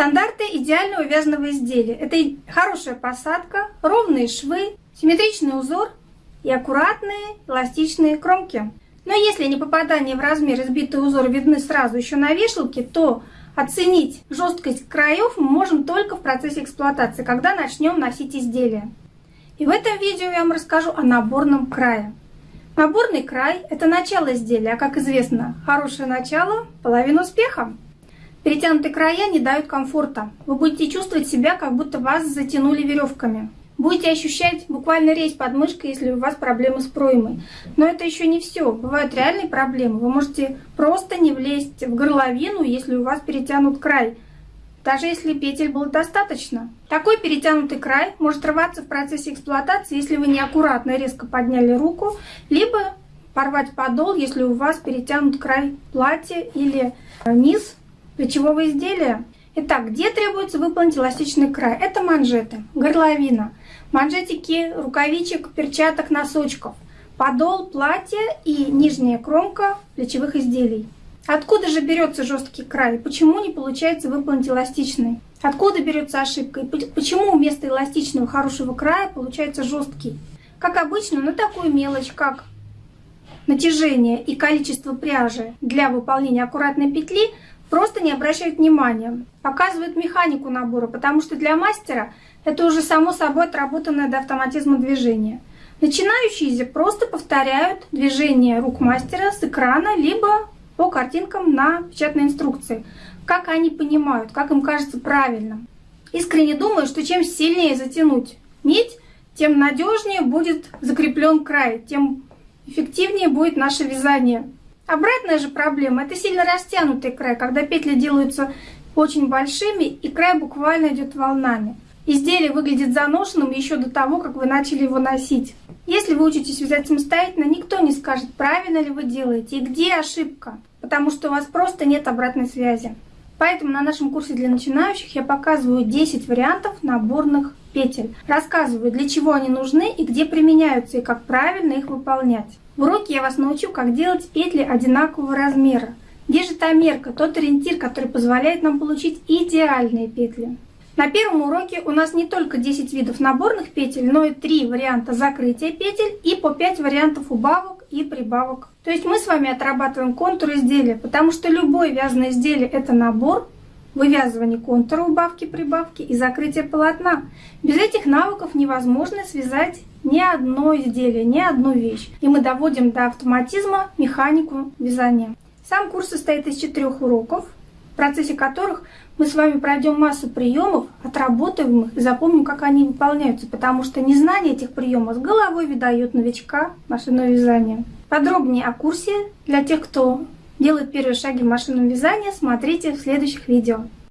Стандарты идеального вязаного изделия. Это хорошая посадка, ровные швы, симметричный узор и аккуратные эластичные кромки. Но если не попадание в размер избитый узор видны сразу еще на вешалке, то оценить жесткость краев мы можем только в процессе эксплуатации, когда начнем носить изделие. И в этом видео я вам расскажу о наборном крае. Наборный край – это начало изделия, а как известно, хорошее начало – половина успеха. Перетянутые края не дают комфорта. Вы будете чувствовать себя, как будто вас затянули веревками. Будете ощущать буквально резь под мышкой, если у вас проблемы с проймой. Но это еще не все. Бывают реальные проблемы. Вы можете просто не влезть в горловину, если у вас перетянут край. Даже если петель было достаточно. Такой перетянутый край может рваться в процессе эксплуатации, если вы неаккуратно резко подняли руку, либо порвать подол, если у вас перетянут край платья или низ плечевого изделия. Итак, где требуется выполнить эластичный край? Это манжеты, горловина, манжетики рукавичек, перчаток, носочков, подол платья и нижняя кромка плечевых изделий. Откуда же берется жесткий край? Почему не получается выполнить эластичный? Откуда берется ошибка? И почему вместо эластичного хорошего края получается жесткий? Как обычно, на такую мелочь, как натяжение и количество пряжи для выполнения аккуратной петли – просто не обращают внимания. Показывают механику набора, потому что для мастера это уже само собой отработанное до автоматизма движение. Начинающие просто повторяют движение рук мастера с экрана, либо по картинкам на печатной инструкции. Как они понимают, как им кажется правильно. Искренне думаю, что чем сильнее затянуть нить, тем надежнее будет закреплен край, тем эффективнее будет наше вязание. Обратная же проблема – это сильно растянутый край, когда петли делаются очень большими и край буквально идет волнами. Изделие выглядит заношенным еще до того, как вы начали его носить. Если вы учитесь вязать самостоятельно, никто не скажет, правильно ли вы делаете и где ошибка, потому что у вас просто нет обратной связи. Поэтому на нашем курсе для начинающих я показываю 10 вариантов наборных петель. Рассказываю, для чего они нужны и где применяются, и как правильно их выполнять. В уроке я вас научу, как делать петли одинакового размера. Где же та мерка, тот ориентир, который позволяет нам получить идеальные петли. На первом уроке у нас не только 10 видов наборных петель, но и 3 варианта закрытия петель и по 5 вариантов убавок и прибавок. То есть мы с вами отрабатываем контур изделия, потому что любое вязаное изделие это набор, вывязывание контура, убавки, прибавки и закрытие полотна. Без этих навыков невозможно связать ни одно изделие, ни одну вещь. И мы доводим до автоматизма механику вязания. Сам курс состоит из четырех уроков, в процессе которых мы с вами пройдем массу приемов, отработаем их и запомним, как они выполняются, потому что незнание этих приемов с головой выдает новичка машинного вязания. Подробнее о курсе для тех, кто делает первые шаги в машинном вязании, смотрите в следующих видео.